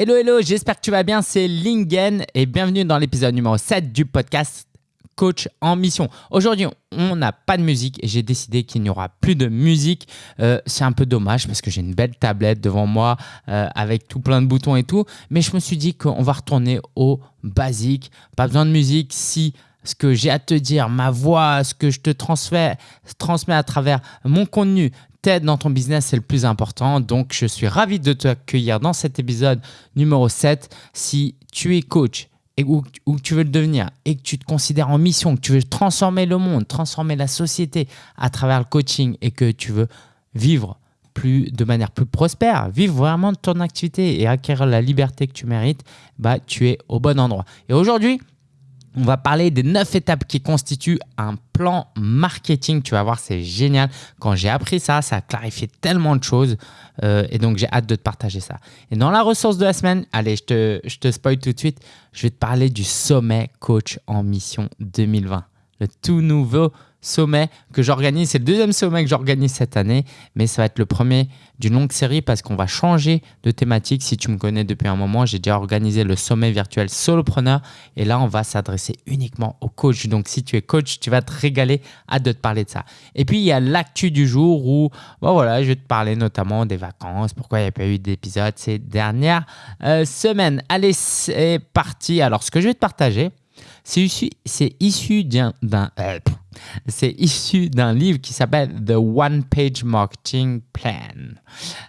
Hello, hello, j'espère que tu vas bien, c'est Lingen et bienvenue dans l'épisode numéro 7 du podcast Coach en mission. Aujourd'hui, on n'a pas de musique et j'ai décidé qu'il n'y aura plus de musique. Euh, c'est un peu dommage parce que j'ai une belle tablette devant moi euh, avec tout plein de boutons et tout, mais je me suis dit qu'on va retourner au basique. Pas besoin de musique si ce que j'ai à te dire, ma voix, ce que je te transmets, transmets à travers mon contenu dans ton business, c'est le plus important. Donc, je suis ravi de t'accueillir dans cet épisode numéro 7. Si tu es coach et ou, que tu veux le devenir et que tu te considères en mission, que tu veux transformer le monde, transformer la société à travers le coaching et que tu veux vivre plus, de manière plus prospère, vivre vraiment de ton activité et acquérir la liberté que tu mérites, bah, tu es au bon endroit. Et aujourd'hui, on va parler des neuf étapes qui constituent un plan marketing. Tu vas voir, c'est génial. Quand j'ai appris ça, ça a clarifié tellement de choses. Euh, et donc, j'ai hâte de te partager ça. Et dans la ressource de la semaine, allez, je te, je te spoil tout de suite. Je vais te parler du sommet coach en mission 2020. Le tout nouveau sommet que j'organise. C'est le deuxième sommet que j'organise cette année, mais ça va être le premier d'une longue série parce qu'on va changer de thématique. Si tu me connais depuis un moment, j'ai déjà organisé le sommet virtuel solopreneur et là, on va s'adresser uniquement aux coachs. Donc, si tu es coach, tu vas te régaler. Hâte de te parler de ça. Et puis, il y a l'actu du jour où bon, voilà, je vais te parler notamment des vacances, pourquoi il n'y a pas eu d'épisode ces dernières euh, semaines. Allez, c'est parti. Alors, ce que je vais te partager, c'est issu, issu d'un euh, c'est issu d'un livre qui s'appelle The One Page Marketing Plan.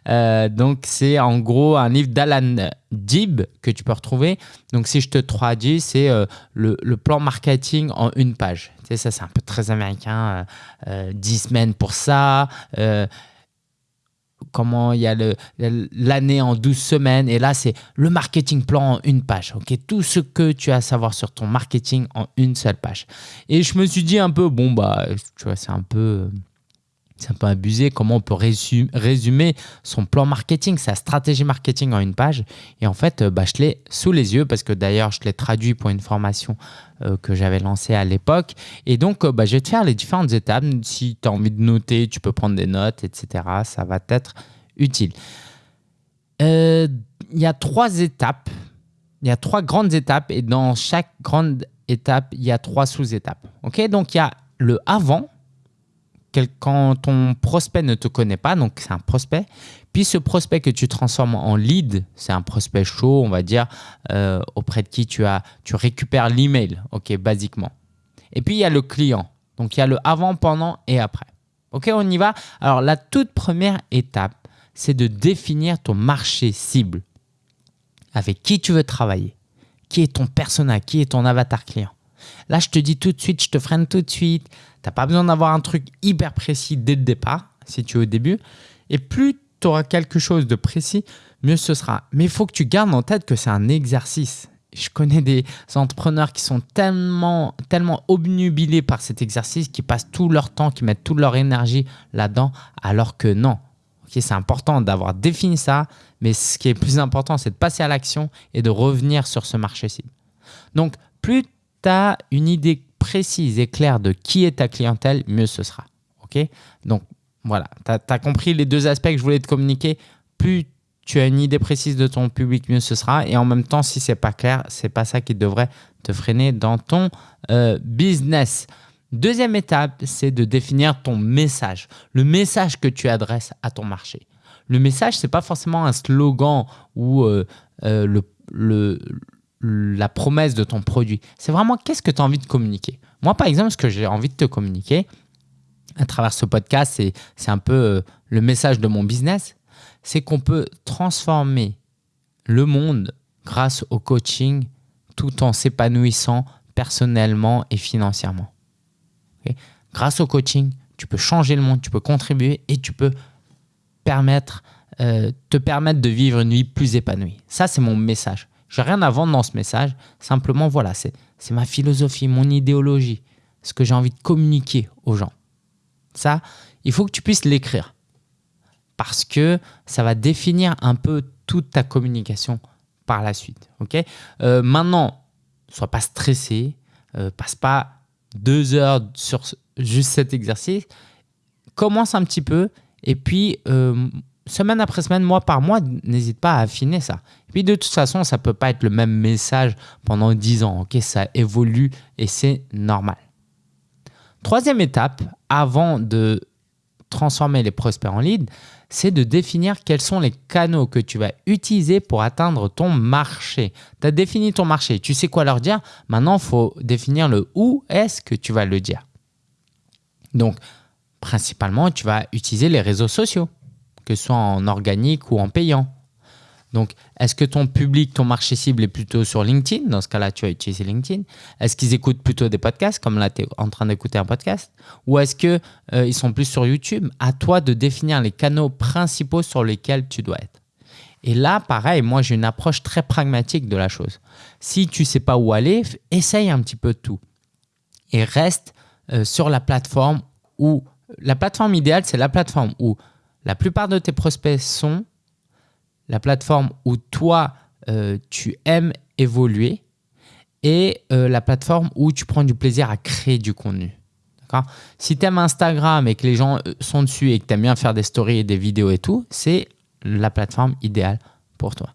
Euh, donc, c'est en gros un livre d'Alan Dib que tu peux retrouver. Donc, si je te traduis, c'est euh, le, plan marketing en une page. Tu sais, ça, c'est un peu très américain. 10 semaines pour ça comment il y a l'année en 12 semaines. Et là, c'est le marketing plan en une page. ok? Tout ce que tu as à savoir sur ton marketing en une seule page. Et je me suis dit un peu, bon, bah, tu vois, c'est un peu c'est un peu abusé comment on peut résumer son plan marketing, sa stratégie marketing en une page. Et en fait, bah, je l'ai sous les yeux parce que d'ailleurs, je l'ai traduit pour une formation euh, que j'avais lancée à l'époque. Et donc, euh, bah, je vais te faire les différentes étapes. Si tu as envie de noter, tu peux prendre des notes, etc. Ça va t'être utile. Euh, il y a trois étapes. Il y a trois grandes étapes et dans chaque grande étape, il y a trois sous-étapes. Ok, donc il y a le avant, quand ton prospect ne te connaît pas, donc c'est un prospect, puis ce prospect que tu transformes en lead, c'est un prospect chaud, on va dire, euh, auprès de qui tu, as, tu récupères l'email, ok, basiquement. Et puis il y a le client, donc il y a le avant, pendant et après. Ok, on y va. Alors la toute première étape, c'est de définir ton marché cible. Avec qui tu veux travailler, qui est ton persona, qui est ton avatar client. Là, je te dis tout de suite, je te freine tout de suite. Tu n'as pas besoin d'avoir un truc hyper précis dès le départ, si tu es au début. Et plus tu auras quelque chose de précis, mieux ce sera. Mais il faut que tu gardes en tête que c'est un exercice. Je connais des entrepreneurs qui sont tellement, tellement obnubilés par cet exercice, qui passent tout leur temps, qui mettent toute leur énergie là-dedans, alors que non. c'est important d'avoir défini ça, mais ce qui est plus important, c'est de passer à l'action et de revenir sur ce marché cible. Donc, plus tu as une idée précise et claire de qui est ta clientèle, mieux ce sera. OK? Donc, voilà, tu as, compris les deux aspects que je voulais te communiquer. Plus tu as une idée précise de ton public, mieux ce sera. Et en même temps, si c'est pas clair, c'est pas ça qui devrait te freiner dans ton euh, business. Deuxième étape, c'est de définir ton message, le message que tu adresses à ton marché. Le message, c'est pas forcément un slogan ou euh, euh, le, le, la promesse de ton produit. C'est vraiment qu'est-ce que tu as envie de communiquer? Moi, par exemple, ce que j'ai envie de te communiquer à travers ce podcast, c'est un peu euh, le message de mon business, c'est qu'on peut transformer le monde grâce au coaching tout en s'épanouissant personnellement et financièrement. grâce au coaching, tu peux changer le monde, tu peux contribuer et tu peux permettre, euh, te permettre de vivre une vie plus épanouie. Ça, c'est mon message. Je n'ai rien à vendre dans ce message. Simplement, voilà, c'est ma philosophie, mon idéologie, ce que j'ai envie de communiquer aux gens. Ça, il faut que tu puisses l'écrire parce que ça va définir un peu toute ta communication par la suite. Ok? Euh, maintenant, sois pas stressé, euh, passe pas deux heures sur juste cet exercice. Commence un petit peu et puis euh, semaine après semaine, mois par mois, n'hésite pas à affiner ça. Et puis de toute façon, ça ne peut pas être le même message pendant 10 ans. ça évolue et c'est normal. Troisième étape, avant de transformer les prospects en leads, c'est de définir quels sont les canaux que tu vas utiliser pour atteindre ton marché. Tu as défini ton marché, tu sais quoi leur dire? Maintenant, il faut définir le où est-ce que tu vas le dire. Donc, principalement, tu vas utiliser les réseaux sociaux, que ce soit en organique ou en payant. Donc, est-ce que ton public, ton marché cible est plutôt sur LinkedIn? Dans ce cas-là, tu vas utiliser LinkedIn. Est-ce qu'ils écoutent plutôt des podcasts, comme là, tu es en train d'écouter un podcast? Ou est-ce qu'ils euh, sont plus sur YouTube? À toi de définir les canaux principaux sur lesquels tu dois être. Et là, pareil, moi, j'ai une approche très pragmatique de la chose. Si tu ne sais pas où aller, essaye un petit peu tout. Et reste euh, sur la plateforme où la plateforme idéale, c'est la plateforme où la plupart de tes prospects sont, la plateforme où toi, euh, tu aimes évoluer et euh, la plateforme où tu prends du plaisir à créer du contenu. Si tu aimes Instagram et que les gens euh, sont dessus et que tu aimes bien faire des stories et des vidéos et tout, c'est la plateforme idéale pour toi.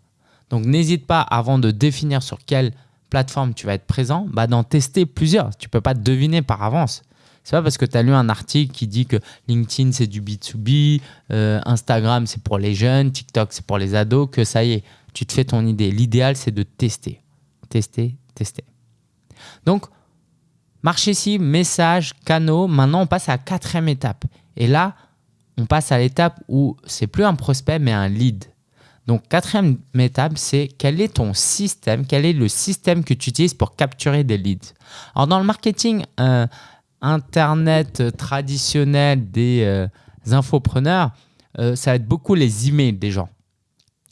Donc n'hésite pas avant de définir sur quelle plateforme tu vas être présent, bah, d'en tester plusieurs. Tu ne peux pas deviner par avance. C'est pas parce que tu as lu un article qui dit que LinkedIn c'est du B2B, euh, Instagram c'est pour les jeunes, TikTok c'est pour les ados que ça y est, tu te fais ton idée. L'idéal c'est de tester, tester, tester. Donc, marché cible, message, canaux. Maintenant, on passe à la quatrième étape. Et là, on passe à l'étape où c'est plus un prospect mais un lead. Donc, quatrième étape, c'est quel est ton système, quel est le système que tu utilises pour capturer des leads. Alors, dans le marketing, euh, Internet euh, traditionnel des euh, infopreneurs, euh, ça va être beaucoup les emails des gens.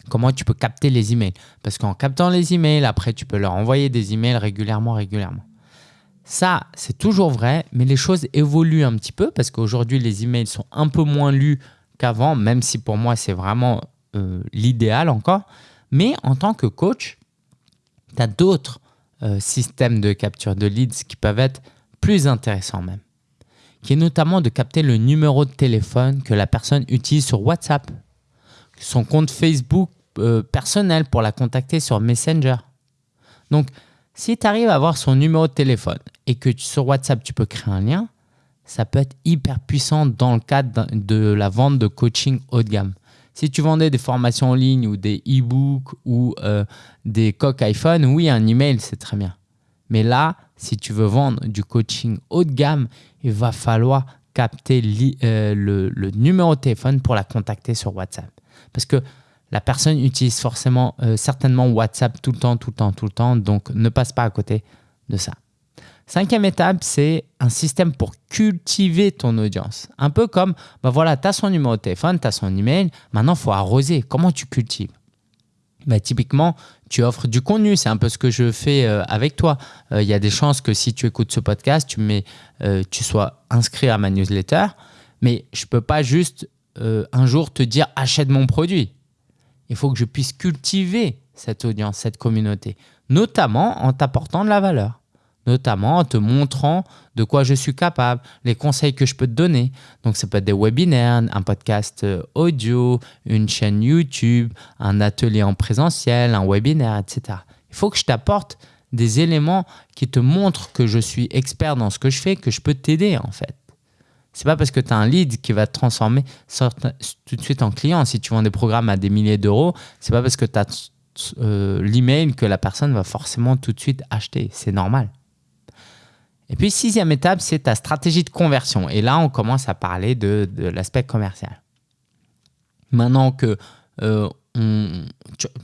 Comment tu peux capter les emails? Parce qu'en captant les emails, après, tu peux leur envoyer des emails régulièrement, régulièrement. Ça, c'est toujours vrai, mais les choses évoluent un petit peu parce qu'aujourd'hui, les emails sont un peu moins lus qu'avant, même si pour moi, c'est vraiment l'idéal encore. Mais en tant que coach, tu as d'autres systèmes de capture de leads qui peuvent être plus intéressant même, qui est notamment de capter le numéro de téléphone que la personne utilise sur WhatsApp, son compte Facebook euh, personnel pour la contacter sur Messenger. Donc, si tu arrives à avoir son numéro de téléphone et que sur WhatsApp, tu peux créer un lien, ça peut être hyper puissant dans le cadre de la vente de coaching haut de gamme. Si tu vendais des formations en ligne ou des e-books ou euh, des coques iPhone, oui, un email, c'est très bien. Mais là, si tu veux vendre du coaching haut de gamme, il va falloir capter euh, le, numéro de téléphone pour la contacter sur WhatsApp. Parce que la personne utilise forcément, euh, certainement WhatsApp tout le temps, tout le temps, tout le temps. Donc, ne passe pas à côté de ça. Cinquième étape, c'est un système pour cultiver ton audience. Un peu comme, bah voilà, tu as son numéro de téléphone, tu as son email, maintenant il faut arroser. Comment tu cultives? Bah, typiquement, tu offres du contenu. C'est un peu ce que je fais euh, avec toi. Euh, il y a des chances que si tu écoutes ce podcast, tu, mets, euh, tu sois inscrit à ma newsletter. Mais je ne peux pas juste un jour te dire achète mon produit. Il faut que je puisse cultiver cette audience, cette communauté, notamment en t'apportant de la valeur notamment en te montrant de quoi je suis capable, les conseils que je peux te donner. Donc, ça peut être des webinaires, un podcast euh, audio, une chaîne YouTube, un atelier en présentiel, un webinaire, etc. Il faut que je t'apporte des éléments qui te montrent que je suis expert dans ce que je fais, que je peux t'aider en fait. C'est pas parce que tu as un lead qui va te transformer tout de suite en client. Si tu vends des programmes à des milliers d'euros, c'est pas parce que tu as euh, l'email que la personne va forcément tout de suite acheter. C'est normal. Et puis, sixième étape, c'est ta stratégie de conversion. Et là, on commence à parler de, l'aspect commercial. Maintenant que euh,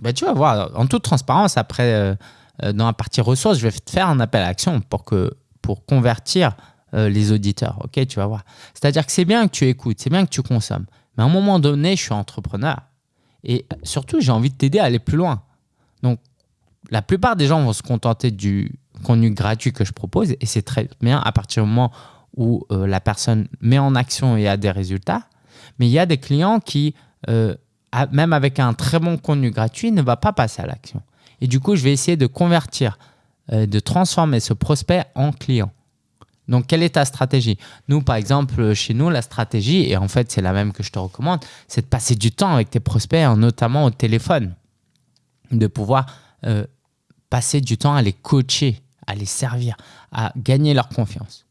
bah, tu, vas voir, en toute transparence, après, euh, euh, dans la partie ressources, je vais te faire un appel à action pour, que, pour convertir les auditeurs. Ok, tu vas voir. C'est-à-dire que c'est bien que tu écoutes, c'est bien que tu consommes. Mais à un moment donné, je suis entrepreneur. Et surtout, j'ai envie de t'aider à aller plus loin. Donc, la plupart des gens vont se contenter du, contenu gratuit que je propose et c'est très bien à partir du moment où euh, la personne met en action et a des résultats. Mais il y a des clients qui, euh, même avec un très bon contenu gratuit, ne va pas passer à l'action. Et du coup, je vais essayer de convertir, euh, de transformer ce prospect en client. Donc, quelle est ta stratégie? Nous, par exemple, chez nous, la stratégie, et en fait, c'est la même que je te recommande, c'est de passer du temps avec tes prospects, hein, notamment au téléphone. De pouvoir passer du temps à les coacher, à les servir, à gagner leur confiance.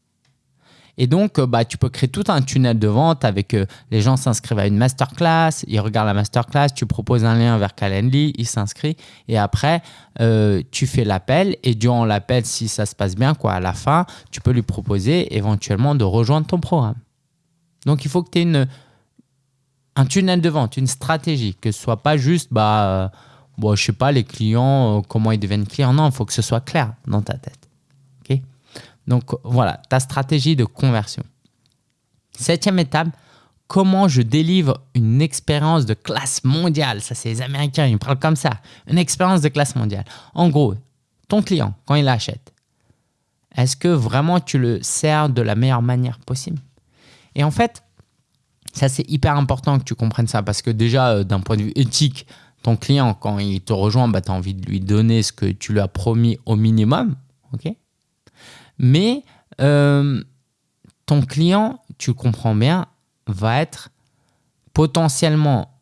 Et donc, euh, bah, tu peux créer tout un tunnel de vente avec euh, les gens s'inscrivent à une masterclass, ils regardent la masterclass, tu proposes un lien vers Calendly, ils s'inscrivent et après, euh, tu fais l'appel et durant l'appel, si ça se passe bien, quoi, à la fin, tu peux lui proposer éventuellement de rejoindre ton programme. Donc, il faut que tu aies une, un tunnel de vente, une stratégie, que ce soit pas juste, bah, bon, je sais pas, les clients, comment ils deviennent clients. Non, il faut que ce soit clair dans ta tête. Donc voilà, ta stratégie de conversion. Septième étape, comment je délivre une expérience de classe mondiale. Ça, c'est les Américains, ils parlent comme ça. Une expérience de classe mondiale. En gros, ton client, quand il achète, est-ce que vraiment tu le sers de la meilleure manière possible? Et en fait, ça, c'est hyper important que tu comprennes ça parce que déjà, euh, d'un point de vue éthique, ton client, quand il te rejoint, bah, tu as envie de lui donner ce que tu lui as promis au minimum. mais euh, ton client, tu comprends bien, va être potentiellement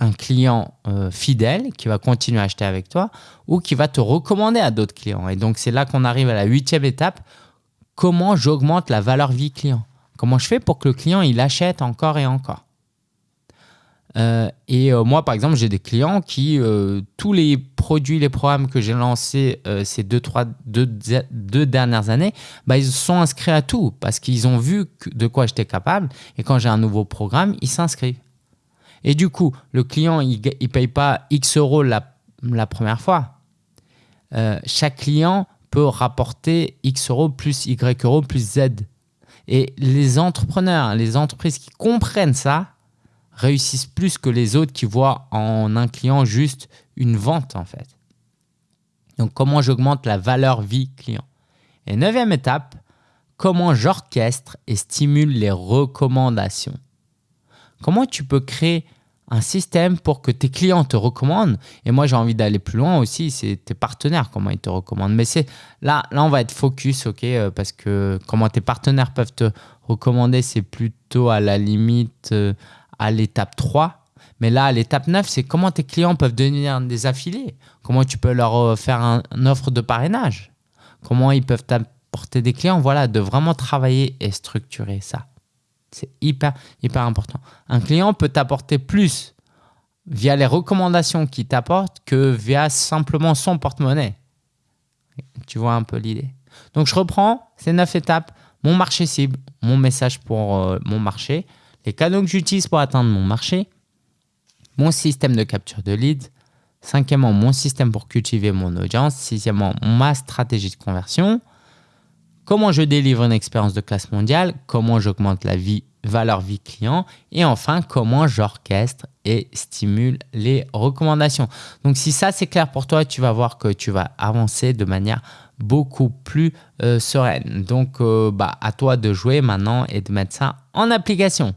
un client euh, fidèle qui va continuer à acheter avec toi ou qui va te recommander à d'autres clients. Et donc, c'est là qu'on arrive à la huitième étape. Comment j'augmente la valeur vie client? Comment je fais pour que le client, il achète encore et encore? Euh, et euh, moi, par exemple, j'ai des clients qui, euh, tous les produits, les programmes que j'ai lancés ces deux, trois, deux, deux, dernières années, bah, ils sont inscrits à tout parce qu'ils ont vu de quoi j'étais capable. Et quand j'ai un nouveau programme, ils s'inscrivent. Et du coup, le client, il ne paye pas X euros la, la première fois. chaque client peut rapporter X euros plus Y euros plus Z. Et les entrepreneurs, les entreprises qui comprennent ça, réussissent plus que les autres qui voient en un client juste une vente en fait. Donc comment j'augmente la valeur vie client? Et neuvième étape, comment j'orchestre et stimule les recommandations. Comment tu peux créer un système pour que tes clients te recommandent? Et moi, j'ai envie d'aller plus loin aussi, c'est tes partenaires, comment ils te recommandent. Mais c'est là, là, on va être focus, ok, euh, parce que comment tes partenaires peuvent te recommander, c'est plutôt à la limite euh, à l'étape 3. Mais là, à l'étape 9, c'est comment tes clients peuvent devenir des affiliés? Comment tu peux leur euh, faire une offre de parrainage? Comment ils peuvent t'apporter des clients? Voilà, de vraiment travailler et structurer ça. C'est hyper, hyper important. Un client peut t'apporter plus via les recommandations qu'il t'apporte que via simplement son porte-monnaie. Tu vois un peu l'idée? Donc, je reprends ces neuf étapes. Mon marché cible, mon message pour euh, mon marché, les canaux que j'utilise pour atteindre mon marché, mon système de capture de leads, cinquièmement, mon système pour cultiver mon audience, sixièmement, ma stratégie de conversion, comment je délivre une expérience de classe mondiale, comment j'augmente la vie, valeur vie client et enfin, comment j'orchestre et stimule les recommandations. Donc, si ça c'est clair pour toi, tu vas voir que tu vas avancer de manière beaucoup plus euh, sereine. Donc, euh, bah, à toi de jouer maintenant et de mettre ça en application.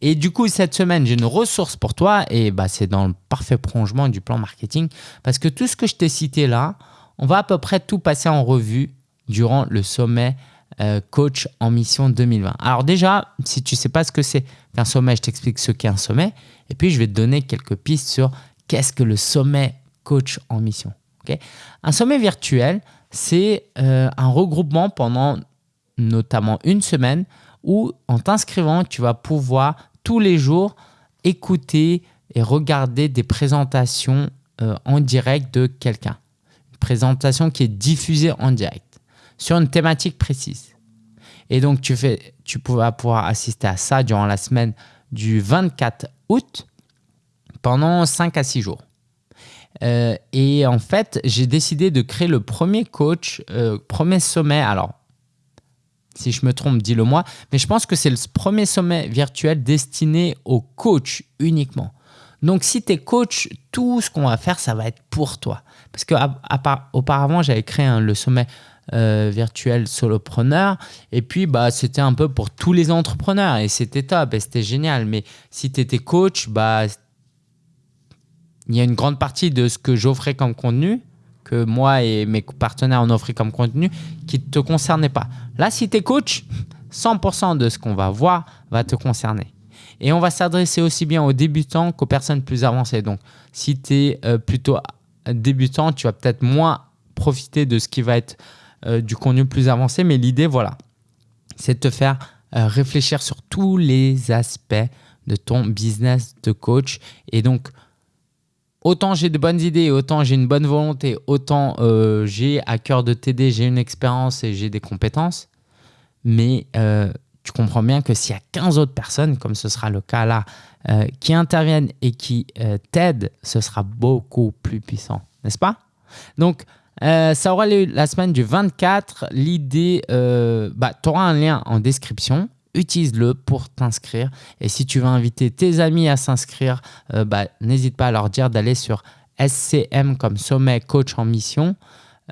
Et du coup, cette semaine, j'ai une ressource pour toi et bah, c'est dans le parfait prolongement du plan marketing parce que tout ce que je t'ai cité là, on va à peu près tout passer en revue durant le sommet euh, coach en mission 2020. Alors déjà, si tu ne sais pas ce que c'est qu'un sommet, je t'explique ce qu'est un sommet et puis je vais te donner quelques pistes sur qu'est-ce que le sommet coach en mission. un sommet virtuel, c'est euh, un regroupement pendant notamment une semaine où en t'inscrivant, tu vas pouvoir tous les jours écouter et regarder des présentations euh, en direct de quelqu'un. Une présentation qui est diffusée en direct sur une thématique précise. Et donc, tu, vas pouvoir assister à ça durant la semaine du 24 août pendant 5 à 6 jours. Euh, et en fait, j'ai décidé de créer le premier coach, euh, premier sommet. Alors, si je me trompe, dis-le moi. Mais je pense que c'est le premier sommet virtuel destiné aux coachs uniquement. Donc, si tu es coach, tout ce qu'on va faire, ça va être pour toi. Parce qu'auparavant, j'avais créé le sommet euh, virtuel solopreneur. Et puis, bah, c'était un peu pour tous les entrepreneurs. Et c'était top et c'était génial. Mais si tu étais coach, bah, il y a une grande partie de ce que j'offrais comme contenu que moi et mes partenaires ont offert comme contenu qui ne te concernait pas. Là, si tu es coach, 100% de ce qu'on va voir va te concerner. Et on va s'adresser aussi bien aux débutants qu'aux personnes plus avancées. Donc, si tu es euh, plutôt débutant, tu vas peut-être moins profiter de ce qui va être euh, du contenu plus avancé. Mais l'idée, voilà, c'est de te faire euh, réfléchir sur tous les aspects de ton business de coach. Et donc, autant j'ai de bonnes idées, autant j'ai une bonne volonté, autant j'ai à cœur de t'aider, j'ai une expérience et j'ai des compétences. Mais tu comprends bien que s'il y a 15 autres personnes, comme ce sera le cas là, euh, qui interviennent et qui euh, t'aident, ce sera beaucoup plus puissant, n'est-ce pas? Donc, euh, ça aura lieu la semaine du 24. L'idée, bah, tu auras un lien en description. Utilise-le pour t'inscrire. Et si tu veux inviter tes amis à s'inscrire, bah, n'hésite pas à leur dire d'aller sur SCM comme Sommet Coach en Mission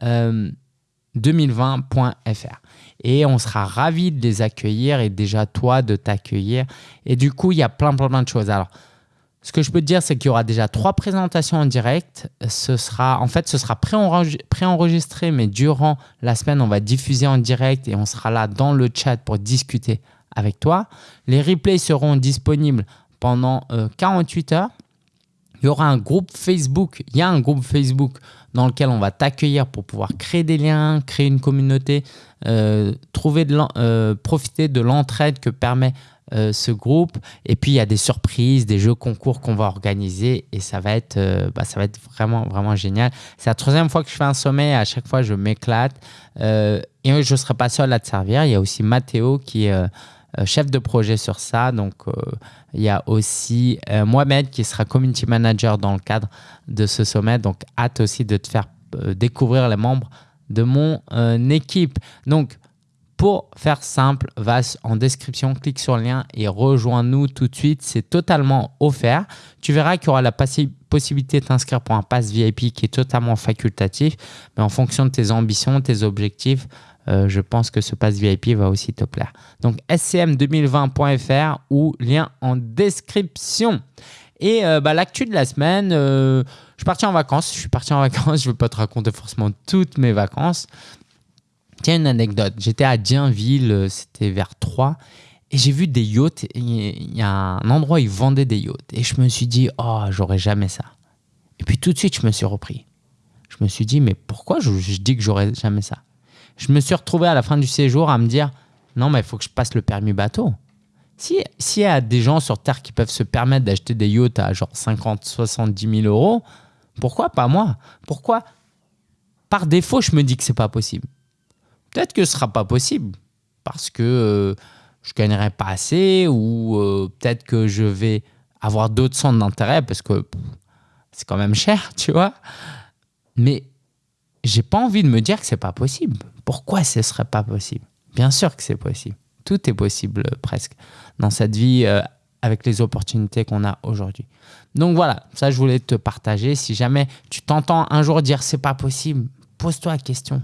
2020.fr et on sera ravis de les accueillir et déjà toi de t'accueillir. Et du coup, il y a plein, plein, plein de choses. Alors, ce que je peux te dire, c'est qu'il y aura déjà trois présentations en direct. Ce sera, en fait, ce sera préenregistré, mais durant la semaine, on va diffuser en direct et on sera là dans le chat pour discuter avec toi. Les replays seront disponibles pendant 48 euh, heures. Il y aura un groupe Facebook. Il y a un groupe Facebook dans lequel on va t'accueillir pour pouvoir créer des liens, créer une communauté, euh, trouver euh, profiter de l'entraide que permet ce groupe. Et puis, il y a des surprises, des jeux concours qu'on va organiser et ça va être, bah, ça va être vraiment, vraiment génial. C'est la troisième fois que je fais un sommet. À chaque fois, je m'éclate. et je ne serai pas seul à te servir. Il y a aussi Mathéo qui chef de projet sur ça. Donc, il y a aussi Mohamed qui sera community manager dans le cadre de ce sommet. Donc, hâte aussi de te faire découvrir les membres de mon euh, équipe. Donc, pour faire simple, va en description, clique sur le lien et rejoins-nous tout de suite. C'est totalement offert. Tu verras qu'il y aura la possibilité de t'inscrire pour un pass VIP qui est totalement facultatif. Mais en fonction de tes ambitions, tes objectifs, euh, je pense que ce pass VIP va aussi te plaire. Donc scm2020.fr ou lien en description. Et euh, bah, l'actu de la semaine, je suis parti en vacances. Je suis parti en vacances. Je ne vais pas te raconter forcément toutes mes vacances. Tiens, une anecdote. J'étais à Dienville, euh, c'était vers 3, et j'ai vu des yachts. Il y a un endroit où ils vendaient des yachts. Et je me suis dit, oh, j'aurais jamais ça. Et puis tout de suite, je me suis repris. Je me suis dit, mais pourquoi je, je dis que j'aurais jamais ça? Je me suis retrouvé à la fin du séjour à me dire, non, mais il faut que je passe le permis bateau. S'il y a des gens sur Terre qui peuvent se permettre d'acheter des yachts à genre 50, 70 000 euros, pourquoi pas moi? Pourquoi? Par défaut, je me dis que c'est pas possible. Peut-être que ce sera pas possible parce que euh, je gagnerai pas assez ou euh, peut-être que je vais avoir d'autres centres d'intérêt parce que c'est quand même cher, tu vois. Mais j'ai pas envie de me dire que c'est pas possible. Pourquoi ce serait pas possible? Bien sûr que c'est possible. Tout est possible euh, presque dans cette vie avec les opportunités qu'on a aujourd'hui. Donc voilà, ça je voulais te partager. Si jamais tu t'entends un jour dire c'est pas possible, pose-toi la question.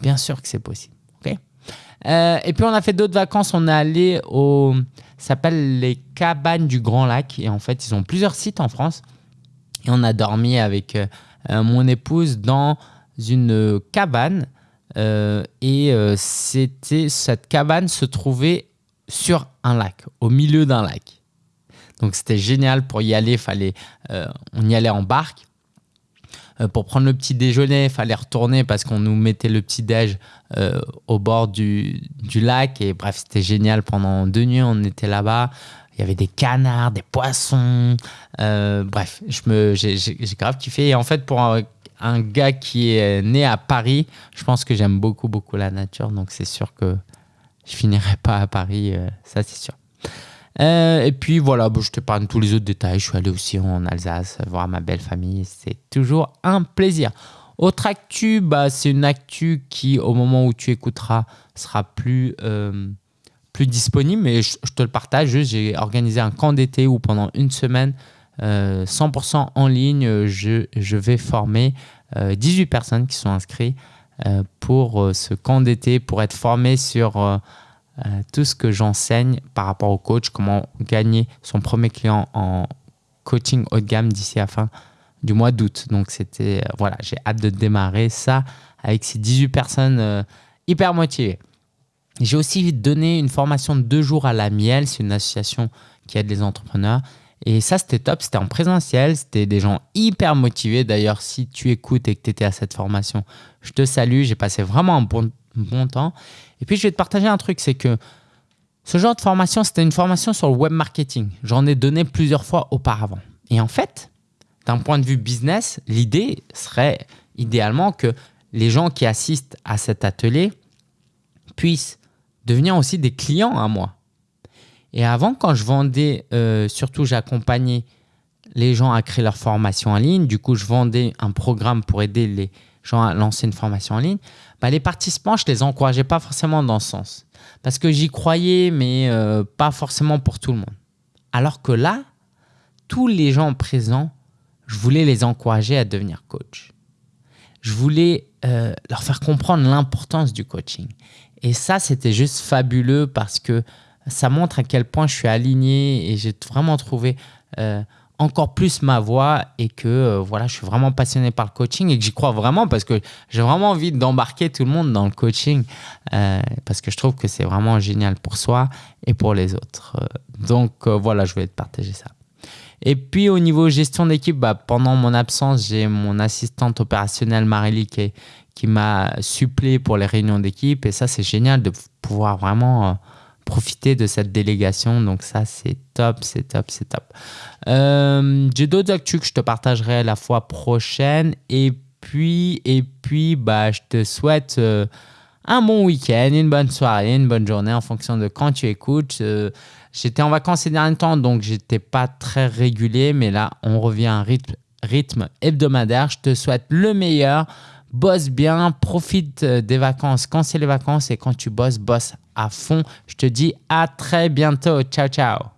Bien sûr que c'est possible. Euh, et puis on a fait d'autres vacances. On est allé au, ça s'appelle les cabanes du Grand Lac. Et en fait, ils ont plusieurs sites en France. Et on a dormi avec euh, euh, mon épouse dans une cabane. et c'était cette cabane se trouvait sur un lac, au milieu d'un lac. Donc c'était génial pour y aller. Fallait, on y allait en barque. Euh, pour prendre le petit déjeuner, il fallait retourner parce qu'on nous mettait le petit déj euh, au bord du, du, lac. Et bref, c'était génial. Pendant deux nuits, on était là-bas. Il y avait des canards, des poissons. Euh, bref, j'ai grave kiffé. Et en fait, pour un, gars qui est né à Paris, je pense que j'aime beaucoup, beaucoup la nature. Donc, c'est sûr que je finirai pas à Paris. ça, c'est sûr. Euh, et puis voilà, bon, je t'épargne tous les autres détails. Je suis allé aussi en Alsace voir ma belle famille. C'est toujours un plaisir. Autre actu, bah, c'est une actu qui, au moment où tu écouteras, sera plus, euh, disponible. Mais je, te le partage. J'ai organisé un camp d'été où pendant une semaine, 100% euh, en ligne, je, je vais former 18 personnes qui sont inscrites pour ce camp d'été, pour être formées sur euh, tout ce que j'enseigne par rapport au coach, comment gagner son premier client en coaching haut de gamme d'ici à fin du mois d'août. Donc, c'était, voilà, j'ai hâte de démarrer ça avec ces 18 personnes hyper motivées. J'ai aussi donné une formation de deux jours à la Miel. C'est une association qui aide les entrepreneurs. Et ça, c'était top. C'était en présentiel. C'était des gens hyper motivés. D'ailleurs, si tu écoutes et que tu étais à cette formation, je te salue. J'ai passé vraiment un bon, bon temps. Et puis, je vais te partager un truc. C'est que ce genre de formation, c'était une formation sur le web marketing. J'en ai donné plusieurs fois auparavant. Et en fait, d'un point de vue business, l'idée serait idéalement que les gens qui assistent à cet atelier puissent devenir aussi des clients à moi. Et avant, quand je vendais, euh, surtout j'accompagnais les gens à créer leur formation en ligne. Du coup, je vendais un programme pour aider les gens à lancer une formation en ligne. Bah, les participants, je les encourageais pas forcément dans ce sens. Parce que j'y croyais, mais euh, pas forcément pour tout le monde. Alors que là, tous les gens présents, je voulais les encourager à devenir coach. Je voulais euh, leur faire comprendre l'importance du coaching. Et ça, c'était juste fabuleux parce que ça montre à quel point je suis aligné et j'ai vraiment trouvé euh, encore plus ma voix et que euh, voilà, je suis vraiment passionné par le coaching et que j'y crois vraiment parce que j'ai vraiment envie d'embarquer tout le monde dans le coaching euh, parce que je trouve que c'est vraiment génial pour soi et pour les autres. Donc voilà, je voulais te partager ça. Et puis au niveau gestion d'équipe, bah, pendant mon absence, j'ai mon assistante opérationnelle Marélie qui, qui m'a supplé pour les réunions d'équipe. Et ça, c'est génial de pouvoir vraiment euh, profiter de cette délégation. Donc ça, c'est top, c'est top, c'est top. Euh, j'ai d'autres actus que je te partagerai la fois prochaine. Et puis, et puis bah, je te souhaite euh, un bon week-end, une bonne soirée, une bonne journée en fonction de quand tu écoutes. J'étais en vacances ces derniers temps, donc j'étais pas très régulier. Mais là, on revient à un rythme, rythme hebdomadaire. Je te souhaite le meilleur bosse bien, profite euh, des vacances quand c'est les vacances et quand tu bosses, bosse à fond. Je te dis à très bientôt. Ciao, ciao.